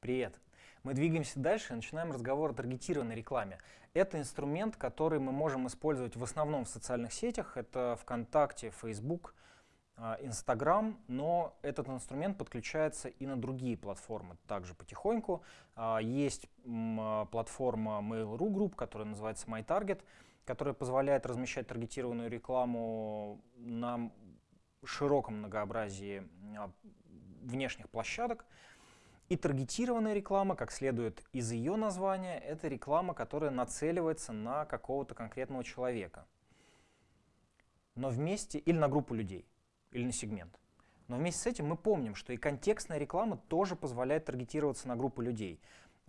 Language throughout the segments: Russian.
Привет! Мы двигаемся дальше и начинаем разговор о таргетированной рекламе. Это инструмент, который мы можем использовать в основном в социальных сетях. Это ВКонтакте, Facebook, а, Инстаграм, но этот инструмент подключается и на другие платформы также потихоньку. А, есть а, платформа Mail.ru Group, которая называется MyTarget, которая позволяет размещать таргетированную рекламу на широком многообразии внешних площадок. И таргетированная реклама, как следует из ее названия, это реклама, которая нацеливается на какого-то конкретного человека. Но вместе, или на группу людей, или на сегмент. Но вместе с этим мы помним, что и контекстная реклама тоже позволяет таргетироваться на группу людей.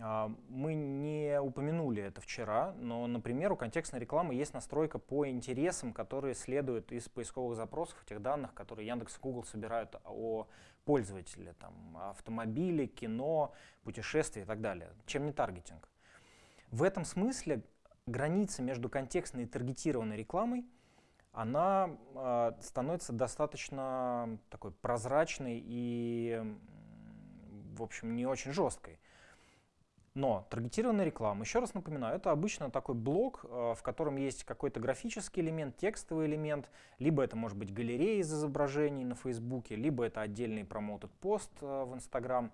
А, мы не упомянули это вчера, но, например, у контекстной рекламы есть настройка по интересам, которые следуют из поисковых запросов, тех данных, которые Яндекс и Google собирают о пользователе, там, автомобили, кино, путешествия и так далее. Чем не таргетинг? В этом смысле граница между контекстной и таргетированной рекламой она э, становится достаточно такой прозрачной и, в общем, не очень жесткой. Но таргетированная реклама, еще раз напоминаю, это обычно такой блок, э, в котором есть какой-то графический элемент, текстовый элемент, либо это может быть галерея из изображений на Фейсбуке, либо это отдельный промотед пост э, в Инстаграм.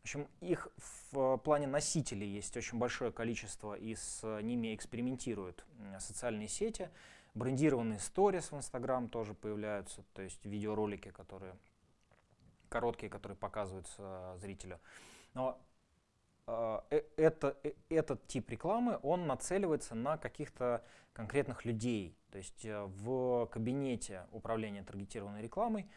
В общем, их в плане носителей есть очень большое количество, и с ними экспериментируют социальные сети. Брендированные сторис в Инстаграм тоже появляются, то есть видеоролики, которые короткие, которые показываются зрителю. Но э, это, э, этот тип рекламы, он нацеливается на каких-то конкретных людей. То есть э, в кабинете управления таргетированной рекламой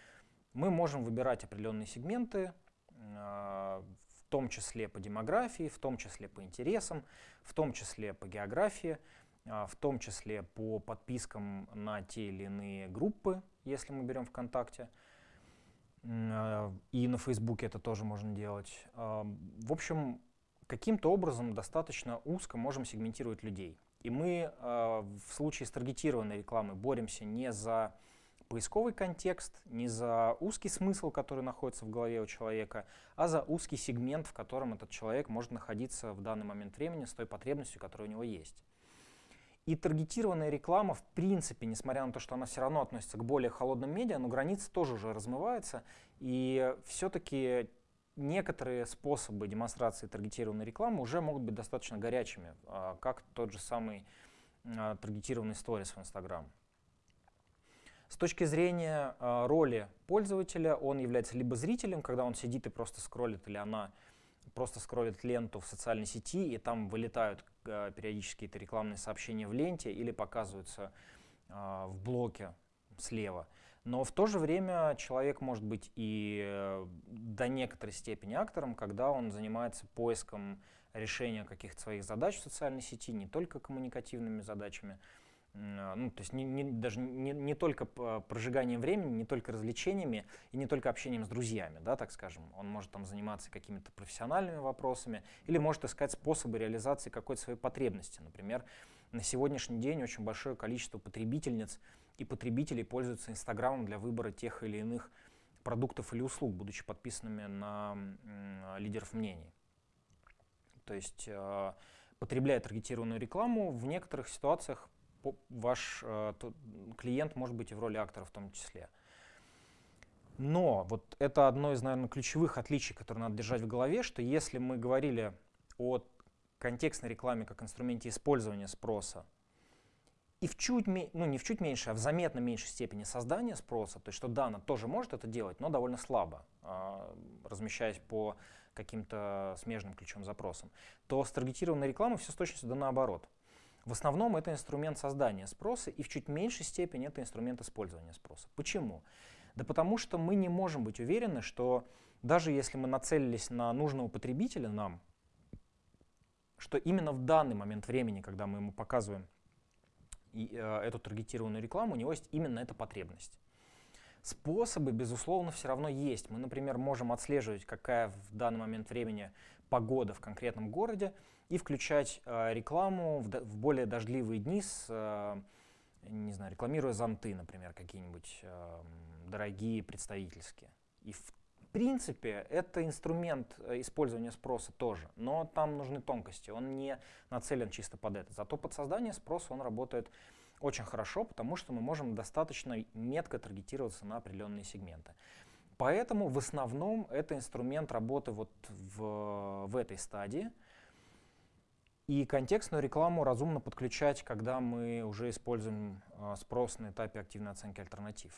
мы можем выбирать определенные сегменты, в том числе по демографии, в том числе по интересам, в том числе по географии, в том числе по подпискам на те или иные группы, если мы берем ВКонтакте. И на Фейсбуке это тоже можно делать. В общем, каким-то образом достаточно узко можем сегментировать людей. И мы э, в случае с таргетированной рекламой боремся не за поисковый контекст, не за узкий смысл, который находится в голове у человека, а за узкий сегмент, в котором этот человек может находиться в данный момент времени с той потребностью, которая у него есть. И таргетированная реклама, в принципе, несмотря на то, что она все равно относится к более холодным медиа, но границы тоже уже размываются, и все-таки некоторые способы демонстрации таргетированной рекламы уже могут быть достаточно горячими, а, как тот же самый а, таргетированный сторис в Instagram. С точки зрения а, роли пользователя, он является либо зрителем, когда он сидит и просто скроллит, или она просто скроллит ленту в социальной сети, и там вылетают периодически какие-то рекламные сообщения в ленте или показываются в блоке слева. Но в то же время человек может быть и э, до некоторой степени актором, когда он занимается поиском решения каких-то своих задач в социальной сети, не только коммуникативными задачами, э, ну, то есть не, не, даже не, не только прожиганием времени, не только развлечениями и не только общением с друзьями, да, так скажем. Он может там заниматься какими-то профессиональными вопросами или может искать способы реализации какой-то своей потребности. Например, на сегодняшний день очень большое количество потребительниц и потребителей пользуются Инстаграмом для выбора тех или иных продуктов или услуг, будучи подписанными на лидеров мнений. То есть, э, потребляя таргетированную рекламу, в некоторых ситуациях ваш э, клиент может быть и в роли актора в том числе. Но вот это одно из, наверное, ключевых отличий, которые надо держать в голове, что если мы говорили о контекстной рекламе как инструменте использования спроса, и в чуть, ну не в чуть меньше, а в заметно меньшей степени создания спроса, то есть что да, она тоже может это делать, но довольно слабо, а, размещаясь по каким-то смежным ключевым запросам, то с таргетированной рекламой все с точностью да наоборот. В основном это инструмент создания спроса, и в чуть меньшей степени это инструмент использования спроса. Почему? Да потому что мы не можем быть уверены, что даже если мы нацелились на нужного потребителя нам, что именно в данный момент времени, когда мы ему показываем эту таргетированную рекламу, у него есть именно эта потребность. Способы, безусловно, все равно есть. Мы, например, можем отслеживать, какая в данный момент времени погода в конкретном городе, и включать э, рекламу в, в более дождливые дни, с, э, не знаю, рекламируя зонты, например, какие-нибудь э, дорогие, представительские. И в принципе, это инструмент э, использования спроса тоже, но там нужны тонкости, он не нацелен чисто под это. Зато под создание спроса он работает очень хорошо, потому что мы можем достаточно метко таргетироваться на определенные сегменты. Поэтому в основном это инструмент работы вот в, в этой стадии. И контекстную рекламу разумно подключать, когда мы уже используем э, спрос на этапе активной оценки альтернатив.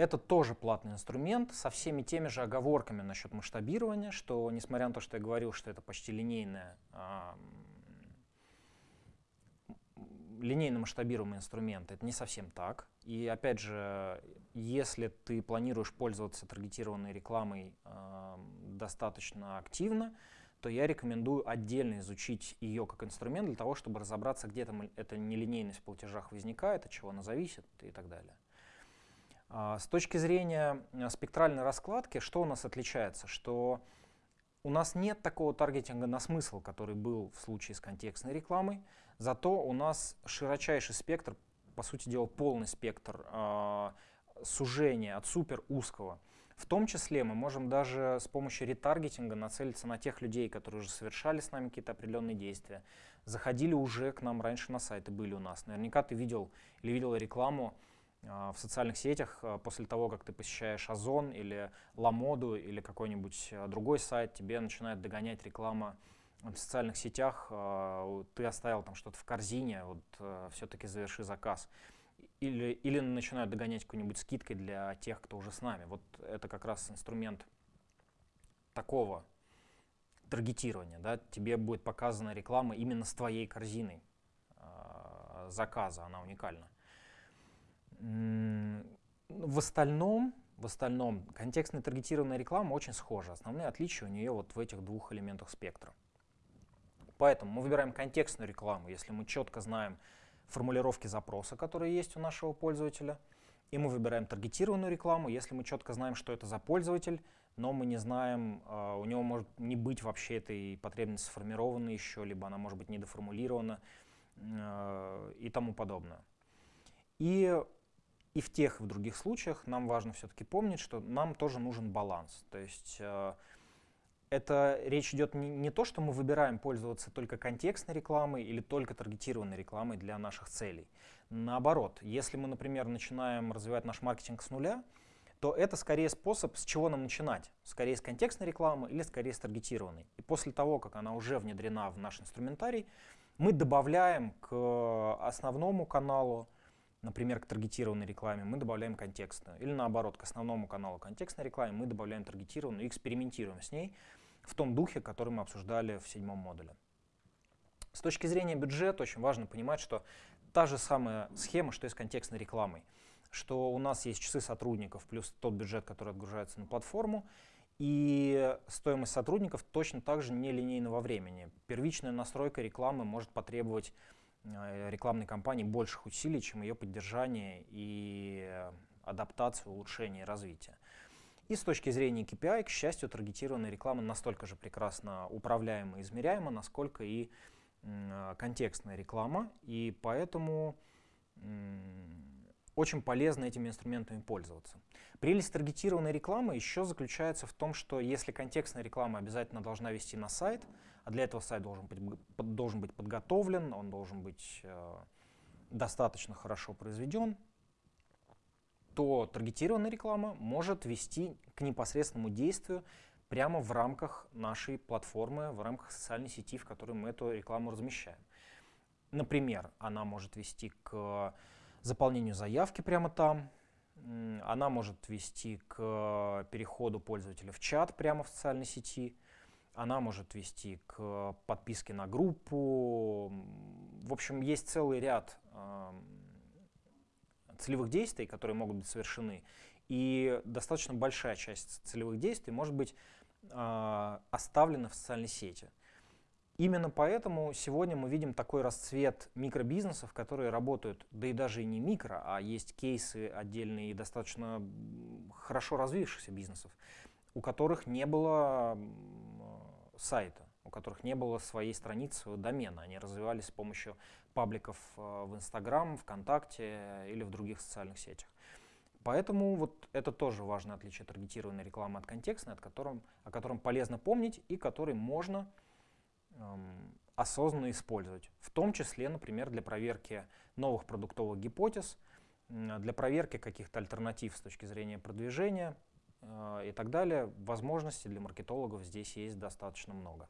Это тоже платный инструмент со всеми теми же оговорками насчет масштабирования, что несмотря на то, что я говорил, что это почти линейная, э, линейно масштабируемый инструмент, это не совсем так. И опять же, если ты планируешь пользоваться таргетированной рекламой э, достаточно активно, то я рекомендую отдельно изучить ее как инструмент для того, чтобы разобраться, где там эта нелинейность в платежах возникает, от чего она зависит и так далее. А, с точки зрения э, спектральной раскладки, что у нас отличается? Что у нас нет такого таргетинга на смысл, который был в случае с контекстной рекламой, зато у нас широчайший спектр, по сути дела полный спектр э, сужения от супер узкого в том числе мы можем даже с помощью ретаргетинга нацелиться на тех людей, которые уже совершали с нами какие-то определенные действия, заходили уже к нам раньше на сайты, были у нас. Наверняка ты видел или видела рекламу в социальных сетях э, после того, как ты посещаешь Озон или Ламоду или какой-нибудь э, другой сайт, тебе начинает догонять реклама в социальных сетях, ты оставил там что-то в корзине, вот все-таки заверши заказ или, или начинают догонять какой-нибудь скидкой для тех, кто уже с нами. Вот это как раз инструмент такого таргетирования. Да? Тебе будет показана реклама именно с твоей корзиной заказа, она уникальна. В остальном, в остальном контекстная таргетированная реклама очень схожа. Основные отличия у нее вот в этих двух элементах спектра. Поэтому мы выбираем контекстную рекламу, если мы четко знаем, формулировки запроса, которые есть у нашего пользователя, и мы выбираем таргетированную рекламу, если мы четко знаем, что это за пользователь, но мы не знаем, а, у него может не быть вообще этой потребности сформирована еще, либо она может быть недоформулирована а, и тому подобное. И, и в тех и в других случаях нам важно все-таки помнить, что нам тоже нужен баланс. То есть а, это речь идет не, не то, что мы выбираем пользоваться только контекстной рекламой или только таргетированной рекламой для наших целей. Наоборот, если мы, например, начинаем развивать наш маркетинг с нуля, то это скорее способ, с чего нам начинать. Скорее с контекстной рекламы или скорее с таргетированной. И после того, как она уже внедрена в наш инструментарий, мы добавляем к основному каналу, например, к таргетированной рекламе, мы добавляем контекстную. Или наоборот, к основному каналу контекстной рекламы мы добавляем таргетированную и экспериментируем с ней, в том духе, который мы обсуждали в седьмом модуле. С точки зрения бюджета очень важно понимать, что та же самая схема, что и с контекстной рекламой, что у нас есть часы сотрудников плюс тот бюджет, который отгружается на платформу, и стоимость сотрудников точно так же нелинейна во времени. Первичная настройка рекламы может потребовать рекламной кампании больших усилий, чем ее поддержание и адаптация, улучшение и развитие. И с точки зрения KPI, к счастью, таргетированная реклама настолько же прекрасно управляема и измеряема, насколько и контекстная реклама. И поэтому очень полезно этими инструментами пользоваться. Прелесть таргетированной рекламы еще заключается в том, что если контекстная реклама обязательно должна вести на сайт, а для этого сайт должен быть, должен быть подготовлен, он должен быть э, достаточно хорошо произведен, то таргетированная реклама может вести к непосредственному действию прямо в рамках нашей платформы, в рамках социальной сети, в которой мы эту рекламу размещаем. Например, она может вести к заполнению заявки прямо там, она может вести к переходу пользователя в чат прямо в социальной сети, она может вести к подписке на группу. В общем, есть целый ряд целевых действий, которые могут быть совершены, и достаточно большая часть целевых действий может быть э, оставлена в социальной сети. Именно поэтому сегодня мы видим такой расцвет микробизнесов, которые работают, да и даже и не микро, а есть кейсы отдельные и достаточно хорошо развившихся бизнесов, у которых не было сайта, у которых не было своей страницы, домена. Они развивались с помощью пабликов э, в Инстаграм, ВКонтакте или в других социальных сетях. Поэтому вот это тоже важное отличие таргетированной рекламы от контекстной, от котором, о котором полезно помнить и который можно осознанно использовать. В том числе, например, для проверки новых продуктовых гипотез, для проверки каких-то альтернатив с точки зрения продвижения э, и так далее. Возможностей для маркетологов здесь есть достаточно много.